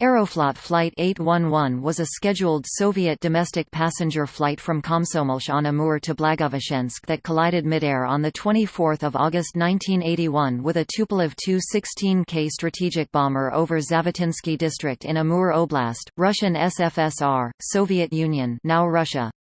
Aeroflot Flight 811 was a scheduled Soviet domestic passenger flight from Komsomolsk on Amur to Blagoveshchensk that collided midair on 24 August 1981 with a Tupolev Tu-16K strategic bomber over Zavitinsky district in Amur Oblast, Russian SFSR, Soviet Union now Russia.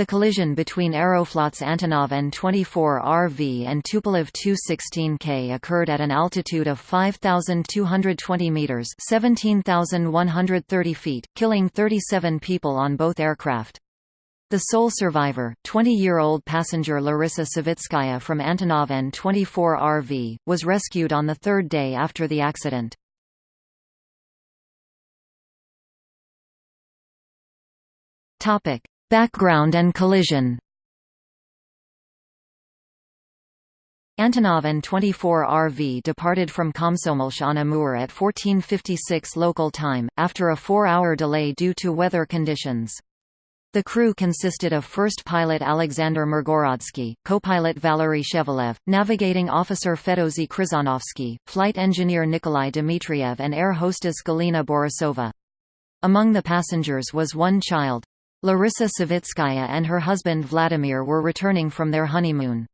The collision between Aeroflot's Antonov An-24RV and Tupolev Tu-16K occurred at an altitude of 5,220 meters (17,130 feet), killing 37 people on both aircraft. The sole survivor, 20-year-old passenger Larissa Savitskaya from Antonov An-24RV, was rescued on the third day after the accident. Topic: Background and collision Antonov An-24RV departed from Komsomolsk on Amur at 1456 local time, after a four-hour delay due to weather conditions. The crew consisted of first pilot Alexander Mirgorodsky, co-pilot Valery Shevelev, navigating officer Fedozy Krizanovsky, flight engineer Nikolai Dmitriev and air hostess Galina Borisova. Among the passengers was one child, Larissa Savitskaya and her husband Vladimir were returning from their honeymoon.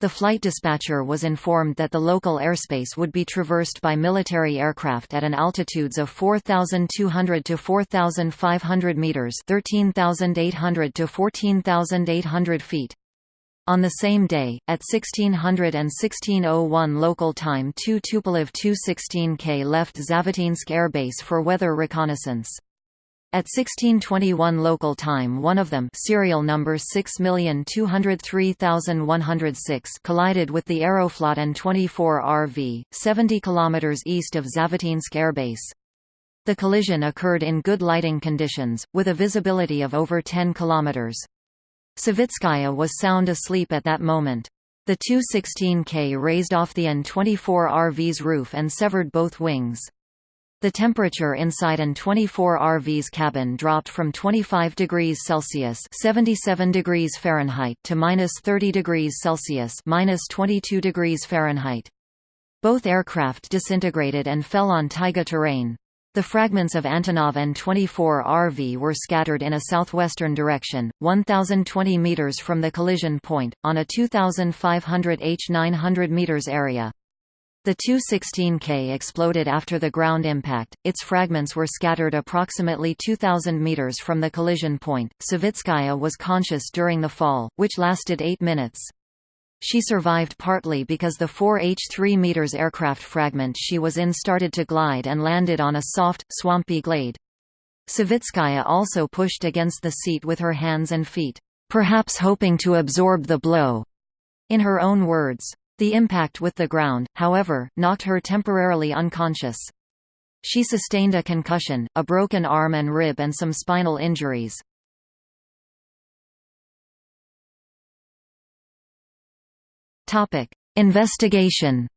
The flight dispatcher was informed that the local airspace would be traversed by military aircraft at an altitudes of 4,200 to 4,500 meters (13,800 to 14,800 feet). On the same day, at 1600 and 1601 local time two Tupolev Tu-16K left Zavitinsk Air Base for weather reconnaissance. At 1621 local time one of them serial number 6203106 collided with the Aeroflot An-24RV, 70 km east of Zavitinsk Air Base. The collision occurred in good lighting conditions, with a visibility of over 10 km. Savitskaya was sound asleep at that moment. The Tu-16K raised off the An-24RV's roof and severed both wings. The temperature inside An-24RV's cabin dropped from 25 degrees Celsius (77 degrees Fahrenheit) to minus 30 degrees Celsius (minus 22 degrees Fahrenheit). Both aircraft disintegrated and fell on taiga terrain. The fragments of Antonov An-24RV were scattered in a southwestern direction, 1,020 meters from the collision point, on a 2,500 h 900 meters area. The Tu-16K exploded after the ground impact, its fragments were scattered approximately 2,000 meters from the collision point. Savitskaya was conscious during the fall, which lasted eight minutes. She survived partly because the 4H-3 meters aircraft fragment she was in started to glide and landed on a soft, swampy glade. Savitskaya also pushed against the seat with her hands and feet, perhaps hoping to absorb the blow. In her own words, the impact with the ground, however, knocked her temporarily unconscious. She sustained a concussion, a broken arm and rib and some spinal injuries. Investigation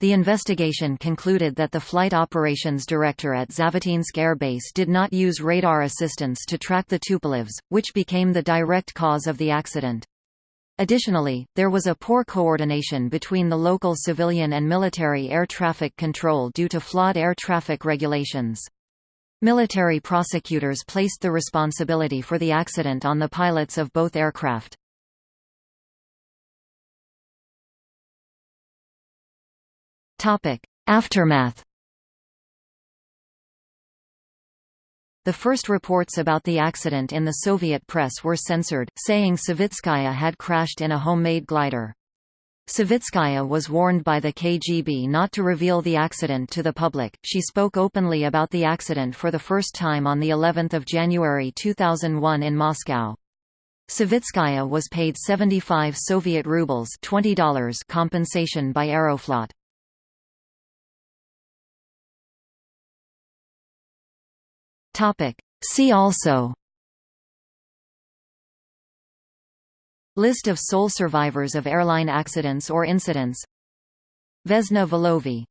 The investigation concluded that the flight operations director at Zavitinsk Air Base did not use radar assistance to track the Tupolevs, which became the direct cause of the accident. Additionally, there was a poor coordination between the local civilian and military air traffic control due to flawed air traffic regulations. Military prosecutors placed the responsibility for the accident on the pilots of both aircraft. Aftermath The first reports about the accident in the Soviet press were censored, saying Savitskaya had crashed in a homemade glider. Savitskaya was warned by the KGB not to reveal the accident to the public. She spoke openly about the accident for the first time on the 11th of January 2001 in Moscow. Savitskaya was paid 75 Soviet rubles $20 compensation by Aeroflot. Topic. See also List of sole survivors of airline accidents or incidents Vesna Volovi